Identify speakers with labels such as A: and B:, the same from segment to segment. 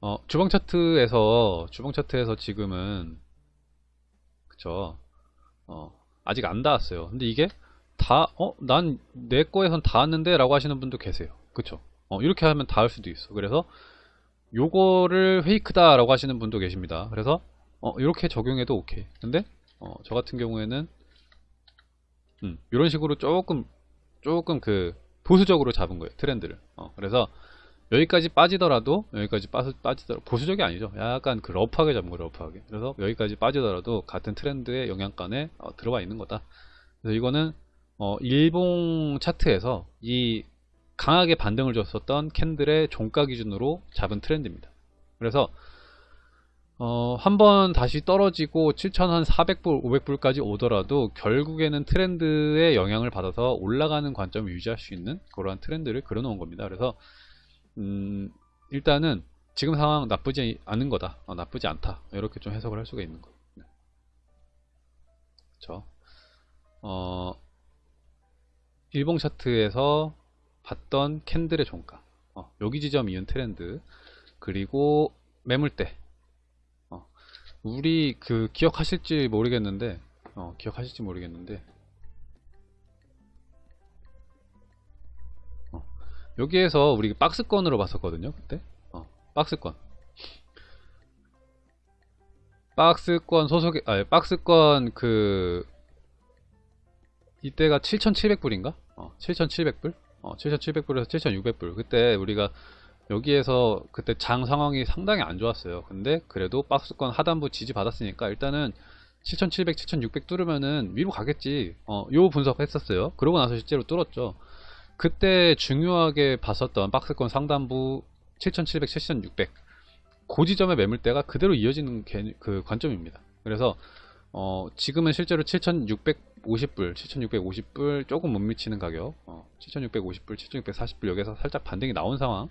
A: 어, 주방 차트에서 주방 차트에서 지금은 그쵸? 어, 아직 안 닿았어요. 근데 이게 다 어 난 내 거에선 닿았는데 라고 하시는 분도 계세요. 그쵸? 어, 이렇게 하면 닿을 수도 있어. 그래서 요거를 페이크다 라고 하시는 분도 계십니다. 그래서 어, 이렇게 적용해도 오케이. 근데 어, 저 같은 경우에는 음, 이런 식으로 조금 조금 그 보수적으로 잡은 거예요. 트렌드를. 어, 그래서 여기까지 빠지더라도 여기까지 빠, 빠지더라도 보수적이 아니죠. 약간 그 러프하게 잡은 거예요 러프하게. 그래서 여기까지 빠지더라도 같은 트렌드의 영향권에 어, 들어가 있는 거다. 그래서 이거는 어, 일봉 차트에서 이 강하게 반등을 줬었던 캔들의 종가 기준으로 잡은 트렌드입니다. 그래서 어, 한번 다시 떨어지고 7,400불, 500불까지 오더라도 결국에는 트렌드의 영향을 받아서 올라가는 관점을 유지할 수 있는 그러한 트렌드를 그려놓은 겁니다. 그래서 음, 일단은 지금 상황 나쁘지 않은 거다. 어, 나쁘지 않다. 이렇게 좀 해석을 할 수가 있는 거예요. 네. 그렇죠. 어, 일봉 차트에서 봤던 캔들의 종가 어, 여기 지점 이은 트렌드 그리고 매물대 우리 그 기억하실지 모르겠는데 어, 기억하실지 모르겠는데 여기에서 우리 박스권으로 봤었거든요 그때? 어, 박스권. 박스권 소속의 아 박스권 그 이때가 7,700불인가? 어, 7,700불? 어, 7,700불에서 7,600불. 그때 우리가 여기에서 그때 장 상황이 상당히 안 좋았어요. 근데 그래도 박스권 하단부 지지 받았으니까 일단은 7700, 7600 뚫으면은 위로 가겠지. 어, 요 분석 했었어요. 그러고 나서 실제로 뚫었죠 그때 중요하게 봤었던 박스권 상단부 7700, 7600 고지점의 매물대가 그대로 이어지는 개, 그 관점입니다. 그래서 어, 지금은 실제로 7650불, 7650불 조금 못 미치는 가격 어, 7650불, 7640불 여기서 살짝 반등이 나온 상황.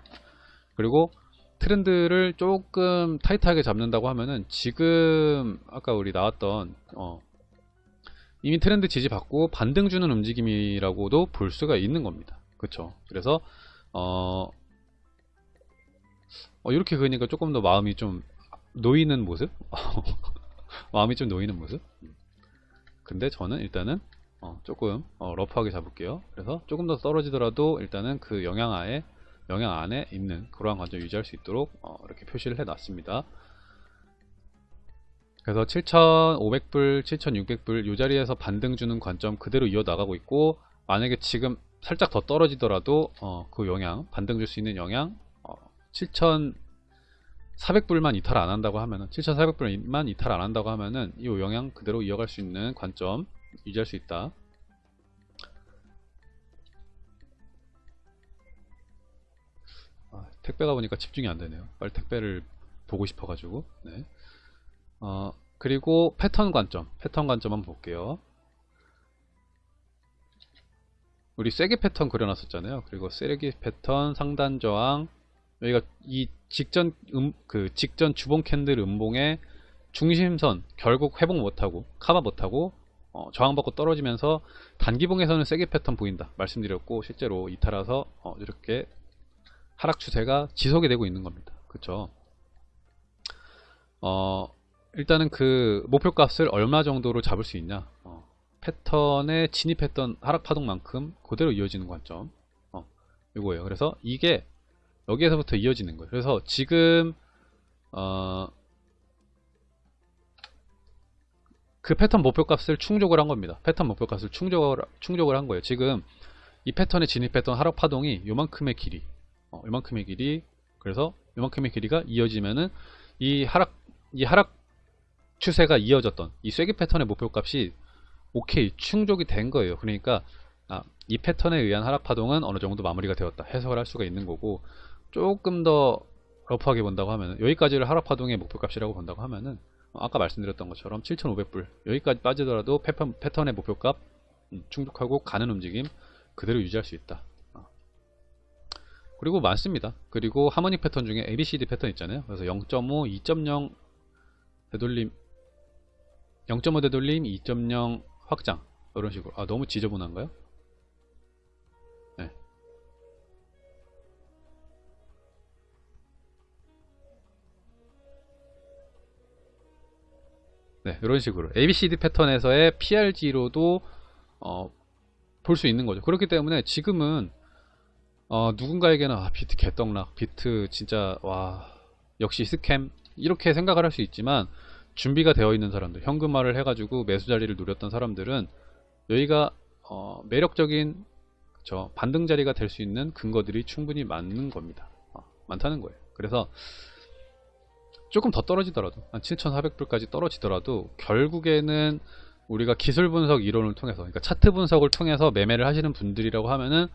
A: 그리고 트렌드를 조금 타이트하게 잡는다고 하면은 지금 아까 우리 나왔던 어 이미 트렌드 지지받고 반등 주는 움직임이라고도 볼 수가 있는 겁니다. 그쵸 그래서 어, 어 이렇게 그러니까 조금 더 마음이 좀 놓이는 모습? 마음이 좀 놓이는 모습? 근데 저는 일단은 어 조금 어 러프하게 잡을게요. 그래서 조금 더 떨어지더라도 일단은 그 영향 하에 영향 안에 있는 그러한 관점 유지할 수 있도록 어, 이렇게 표시를 해 놨습니다 그래서 7,500불, 7,600불 이 자리에서 반등 주는 관점 그대로 이어 나가고 있고 만약에 지금 살짝 더 떨어지더라도 어, 그 영향 반등 줄 수 있는 영향 어, 7,400불만 이탈 안 한다고 하면은 7,400불만 이탈 안 한다고 하면은 이 영향 그대로 이어갈 수 있는 관점 유지할 수 있다 택배가 보니까 집중이 안 되네요. 빨리 택배를 보고 싶어가지고. 네. 어, 그리고 패턴 관점. 패턴 관점 한번 볼게요. 우리 쐐기 패턴 그려놨었잖아요. 그리고 쐐기 패턴 상단 저항. 여기가 이 직전 음, 그 직전 주봉 캔들 음봉의 중심선 결국 회복 못하고 카바 못하고 어, 저항받고 떨어지면서 단기봉에서는 쐐기 패턴 보인다 말씀드렸고 실제로 이탈해서 어, 이렇게 하락 추세가 지속이 되고 있는 겁니다. 그쵸? 어, 일단은 그 목표값을 얼마 정도로 잡을 수 있냐 어, 패턴에 진입했던 하락 파동만큼 그대로 이어지는 관점 어, 이거예요. 그래서 이게 여기에서부터 이어지는 거예요. 그래서 지금 어, 그 패턴 목표값을 충족을 한 겁니다. 패턴 목표값을 충족을, 충족을 한 거예요. 지금 이 패턴에 진입했던 하락 파동이 요만큼의 길이 어, 이만큼의 길이 그래서 이만큼의 길이가 이어지면은 이 하락 이 하락 추세가 이어졌던 이 쐐기 패턴의 목표값이 오케이 충족이 된 거예요. 그러니까 아, 이 패턴에 의한 하락 파동은 어느 정도 마무리가 되었다 해석을 할 수가 있는 거고 조금 더 러프하게 본다고 하면은 여기까지를 하락 파동의 목표값이라고 본다고 하면은 어, 아까 말씀드렸던 것처럼 7,500불 여기까지 빠지더라도 패턴, 패턴의 목표값 음, 충족하고 가는 움직임 그대로 유지할 수 있다. 그리고 많습니다. 그리고 하모닉 패턴 중에 ABCD 패턴 있잖아요. 그래서 0.5, 2.0 되돌림 0.5 되돌림, 2.0 확장 이런 식으로 아 너무 지저분한가요? 네. 네, 이런 식으로 ABCD 패턴에서의 PRZ로도 어, 볼 수 있는 거죠. 그렇기 때문에 지금은 어, 누군가에게는 아, 비트 개떡락, 비트 진짜 와 역시 scam 이렇게 생각을 할 수 있지만 준비가 되어 있는 사람들, 현금화를 해가지고 매수 자리를 노렸던 사람들은 여기가 어, 매력적인 저 반등 자리가 될 수 있는 근거들이 충분히 많은 겁니다. 어, 많다는 거예요. 그래서 조금 더 떨어지더라도 한 7,400불까지 떨어지더라도 결국에는 우리가 기술 분석 이론을 통해서 그러니까 차트 분석을 통해서 매매를 하시는 분들이라고 하면은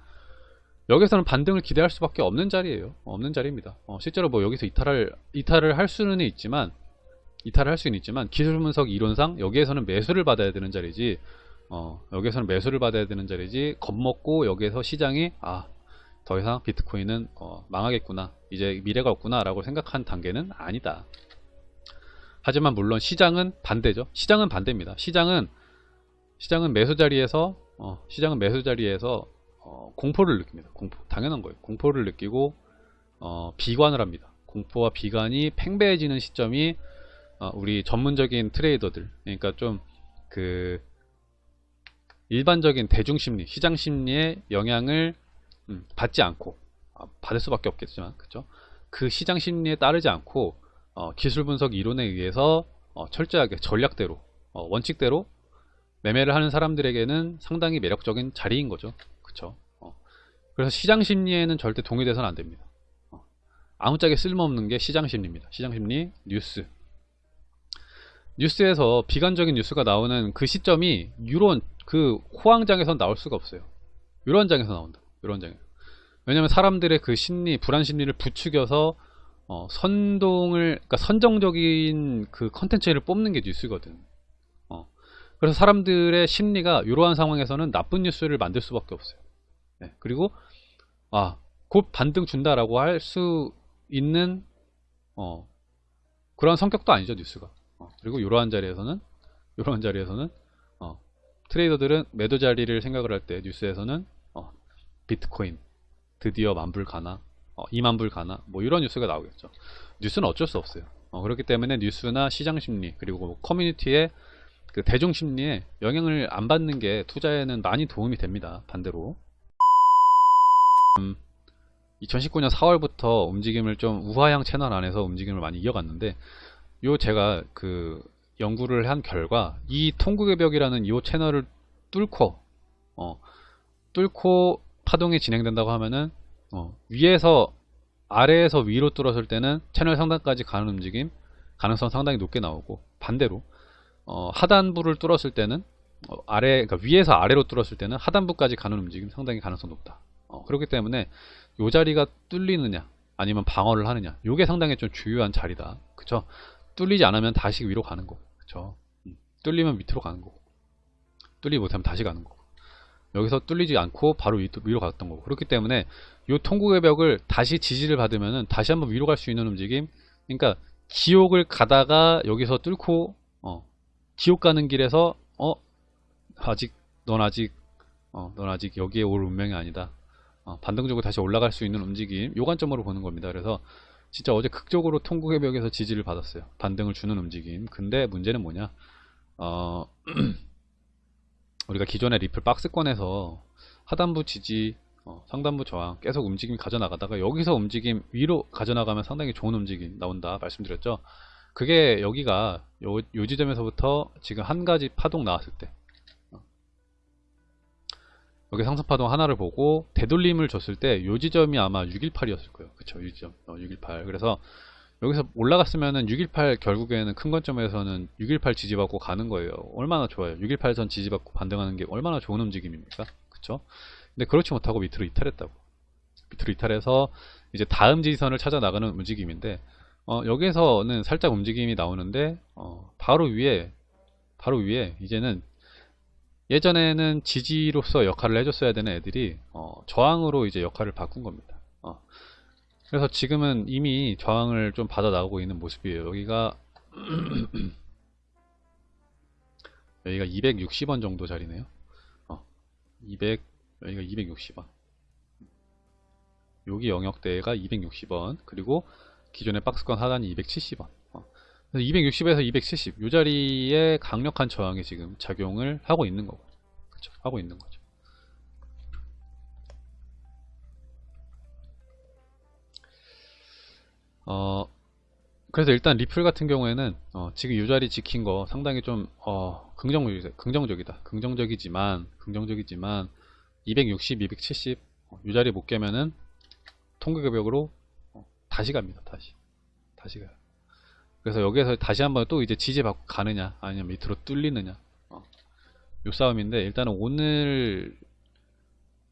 A: 여기서는 반등을 기대할 수밖에 없는 자리예요. 없는 자리입니다. 어, 실제로 뭐 여기서 이탈을 이탈을 할 수는 있지만 이탈을 할 수는 있지만 기술 분석 이론상 여기에서는 매수를 받아야 되는 자리지 어, 여기에서는 매수를 받아야 되는 자리지 겁먹고 여기에서 시장이 아 더 이상 비트코인은 어, 망하겠구나 이제 미래가 없구나 라고 생각한 단계는 아니다. 하지만 물론 시장은 반대죠. 시장은 반대입니다. 시장은 시장은 매수 자리에서 어, 시장은 매수 자리에서 어, 공포를 느낍니다. 공포 당연한 거예요. 공포를 느끼고 어, 비관을 합니다. 공포와 비관이 팽배해지는 시점이 어, 우리 전문적인 트레이더들. 그러니까 좀 그 일반적인 대중 심리 시장 심리의 영향을 음, 받지 않고 아, 받을 수밖에 없겠지만 그죠 그 시장 심리에 따르지 않고 어, 기술 분석 이론에 의해서 어, 철저하게 전략대로 어, 원칙대로 매매를 하는 사람들에게는 상당히 매력적인 자리인 거죠. 그쵸? 어. 그래서 시장 심리에는 절대 동의돼서는 안 됩니다. 어. 아무짝에 쓸모없는 게 시장 심리입니다. 시장 심리 뉴스 뉴스에서 비관적인 뉴스가 나오는 그 시점이 유론 그 호황장에선 나올 수가 없어요. 유론장에서 나온다. 유론장에. 왜냐면 사람들의 그 심리 불안 심리를 부추겨서 어, 선동을 그러니까 선정적인 그 컨텐츠를 뽑는 게 뉴스거든. 어. 그래서 사람들의 심리가 이러한 상황에서는 나쁜 뉴스를 만들 수밖에 없어요. 네. 그리고 아, 곧 반등 준다라고 할 수 있는 어, 그런 성격도 아니죠 뉴스가 어, 그리고 이러한 자리에서는 이러한 자리에서는 어, 트레이더들은 매도 자리를 생각을 할 때 뉴스에서는 어, 비트코인 드디어 만불 가나 어, 2만불 가나 뭐 이런 뉴스가 나오겠죠. 뉴스는 어쩔 수 없어요. 어, 그렇기 때문에 뉴스나 시장 심리 그리고 커뮤니티의 그 대중 심리에 영향을 안 받는 게 투자에는 많이 도움이 됩니다 반대로. 음, 2019년 4월부터 움직임을 좀 우하향 채널 안에서 움직임을 많이 이어갔는데 요 제가 그 연구를 한 결과 이 통곡의 벽이라는 이 채널을 뚫고 어, 뚫고 파동이 진행된다고 하면은 어, 위에서 아래에서 위로 뚫었을 때는 채널 상단까지 가는 움직임 가능성 상당히 높게 나오고 반대로 어, 하단부를 뚫었을 때는 어, 아래 그러니까 위에서 아래로 뚫었을 때는 하단부까지 가는 움직임 상당히 가능성 높다. 어, 그렇기 때문에 요 자리가 뚫리느냐 아니면 방어를 하느냐 요게 상당히 좀 중요한 자리다. 그쵸? 뚫리지 않으면 다시 위로 가는 거. 그쵸? 음, 뚫리면 밑으로 가는 거고. 뚫리지 못하면 다시 가는 거고. 여기서 뚫리지 않고 바로 위, 위로 갔던 거고. 그렇기 때문에 이 통곡의 벽을 다시 지지를 받으면은 다시 한번 위로 갈 수 있는 움직임. 그러니까 지옥을 가다가 여기서 뚫고 어, 지옥 가는 길에서 어 아직 넌 아직 어, 넌 아직 여기에 올 운명이 아니다. 어, 반등적으로 다시 올라갈 수 있는 움직임. 요 관점으로 보는 겁니다. 그래서 진짜 어제 극적으로 통곡의 벽에서 지지를 받았어요. 반등을 주는 움직임. 근데 문제는 뭐냐? 어 우리가 기존의 리플 박스권에서 하단부 지지 어, 상단부 저항 계속 움직임 가져나가다가 여기서 움직임 위로 가져나가면 상당히 좋은 움직임 나온다 말씀드렸죠? 그게 여기가 요, 요 지점에서부터 지금 한 가지 파동 나왔을 때 어. 여기 상승파동 하나를 보고 되돌림을 줬을 때 요 지점이 아마 618이었을 거예요 그쵸 이 지점 어, 618 그래서 여기서 올라갔으면은 618 결국에는 큰 관점에서는 618 지지받고 가는 거예요. 얼마나 좋아요. 618선 지지받고 반등하는 게 얼마나 좋은 움직임입니까? 그쵸? 근데 그렇지 못하고 밑으로 이탈했다고. 밑으로 이탈해서 이제 다음 지지선을 찾아 나가는 움직임인데 어, 여기에서는 살짝 움직임이 나오는데 어, 바로 위에 바로 위에 이제는 예전에는 지지로서 역할을 해줬어야 되는 애들이 어, 저항으로 이제 역할을 바꾼 겁니다. 어, 그래서 지금은 이미 저항을 좀 받아 나오고 있는 모습이에요. 여기가 여기가 260원 정도 자리네요. 어, 200 여기가 260원. 여기 영역대가 260원 그리고 기존의 박스권 하단이 270원. 어, 260에서 270, 이 자리에 강력한 저항이 지금 작용을 하고 있는 거고. 그쵸. 하고 있는 거죠. 어, 그래서 일단 리플 같은 경우에는 어, 지금 이 자리 지킨 거 상당히 좀 어, 긍정적이다. 긍정적이다. 긍정적이지만 긍정적이지만 260, 270, 어, 이 자리 못 깨면은 통계 급역으로 어, 다시 갑니다. 다시 다시 가요. 그래서 여기에서 다시 한번 또 이제 지지받고 가느냐 아니면 밑으로 뚫리느냐. 어, 요 싸움인데 일단은 오늘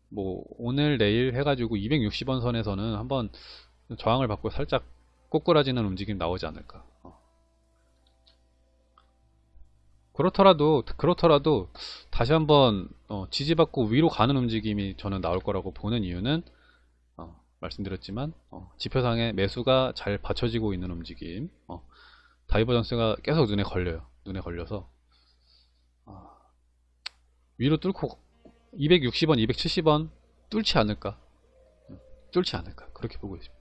A: 뭐 오늘 내일 해가지고 260원 선에서는 한번 저항을 받고 살짝 꼬꾸라지는 움직임 나오지 않을까. 어. 그렇더라도 그렇더라도 다시 한번 어, 지지받고 위로 가는 움직임이 저는 나올 거라고 보는 이유는 어, 말씀드렸지만 어, 지표상에 매수가 잘 받쳐지고 있는 움직임, 어, divergence가 계속 눈에 걸려요. 눈에 걸려서 아, 위로 뚫고 260원, 270원 뚫지 않을까? 음, 뚫지 않을까? 그렇게 보고 있습니다.